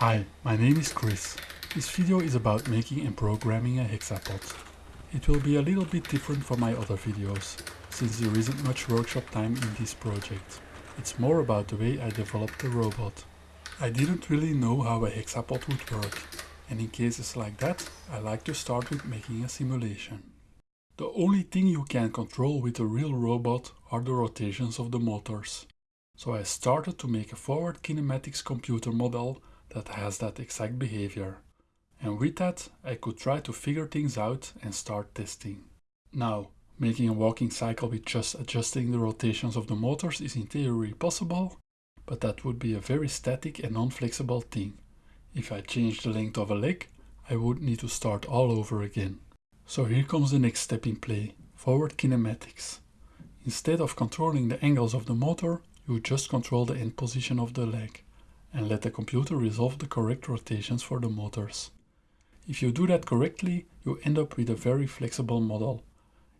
Hi, my name is Chris. This video is about making and programming a hexapod. It will be a little bit different from my other videos, since there isn't much workshop time in this project. It's more about the way I developed the robot. I didn't really know how a hexapod would work, and in cases like that, I like to start with making a simulation. The only thing you can control with a real robot are the rotations of the motors. So I started to make a forward kinematics computer model that has that exact behavior. And with that, I could try to figure things out and start testing. Now, making a walking cycle with just adjusting the rotations of the motors is in theory possible, but that would be a very static and non-flexible thing. If I change the length of a leg, I would need to start all over again. So here comes the next step in play, forward kinematics. Instead of controlling the angles of the motor, you just control the end position of the leg and let the computer resolve the correct rotations for the motors. If you do that correctly, you end up with a very flexible model.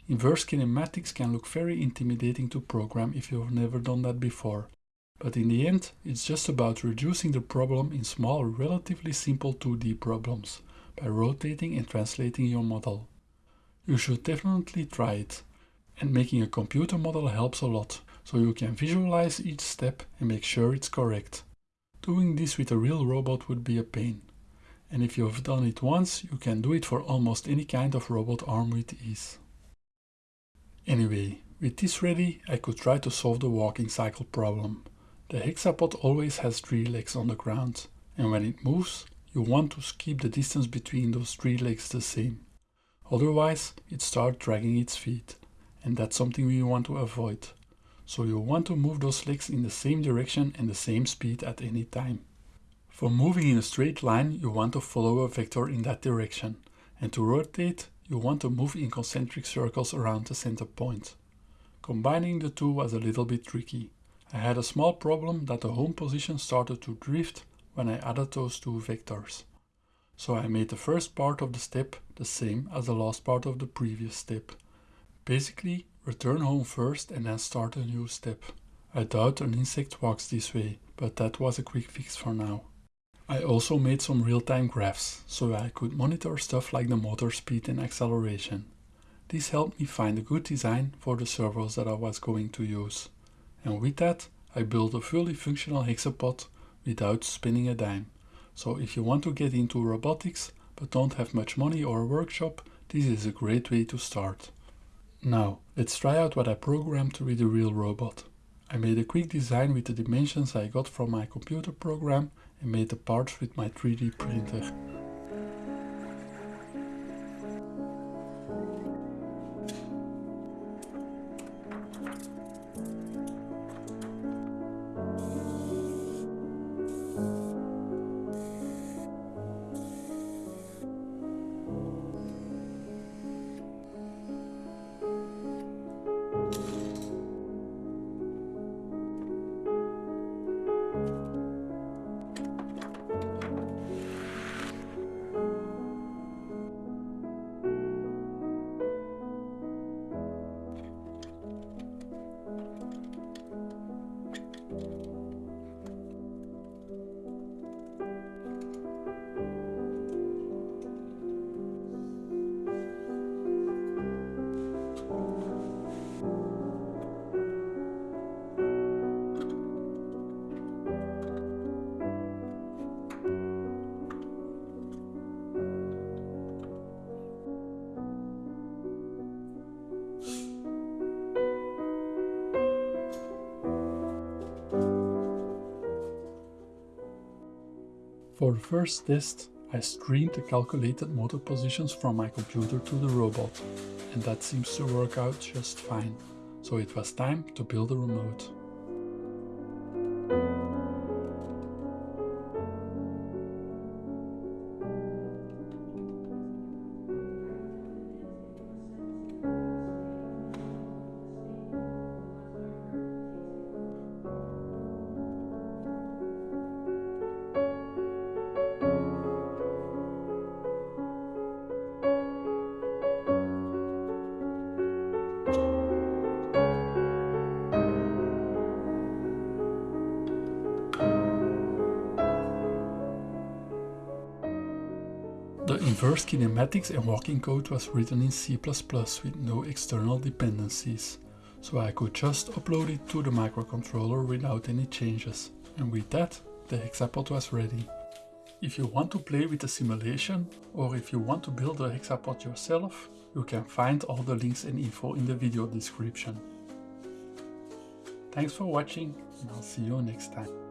Inverse kinematics can look very intimidating to program if you've never done that before. But in the end, it's just about reducing the problem in small, relatively simple 2D problems by rotating and translating your model. You should definitely try it. And making a computer model helps a lot, so you can visualize each step and make sure it's correct. Doing this with a real robot would be a pain. And if you've done it once, you can do it for almost any kind of robot arm with ease. Anyway, with this ready, I could try to solve the walking cycle problem. The hexapod always has three legs on the ground, and when it moves, you want to keep the distance between those three legs the same. Otherwise, it starts dragging its feet, and that's something we want to avoid so you want to move those legs in the same direction and the same speed at any time. For moving in a straight line, you want to follow a vector in that direction, and to rotate, you want to move in concentric circles around the center point. Combining the two was a little bit tricky. I had a small problem that the home position started to drift when I added those two vectors. So I made the first part of the step the same as the last part of the previous step. Basically, Return home first and then start a new step. I doubt an insect walks this way, but that was a quick fix for now. I also made some real-time graphs, so I could monitor stuff like the motor speed and acceleration. This helped me find a good design for the servos that I was going to use. And with that, I built a fully functional hexapod without spinning a dime. So if you want to get into robotics, but don't have much money or a workshop, this is a great way to start. Now, let's try out what I programmed to be the real robot. I made a quick design with the dimensions I got from my computer program and made the parts with my 3D printer. For the first test, I streamed the calculated motor positions from my computer to the robot, and that seems to work out just fine. So it was time to build a remote. Inverse kinematics and walking code was written in C++ with no external dependencies, so I could just upload it to the microcontroller without any changes. And with that, the hexapod was ready. If you want to play with the simulation, or if you want to build a hexapod yourself, you can find all the links and info in the video description. Thanks for watching and I'll see you next time.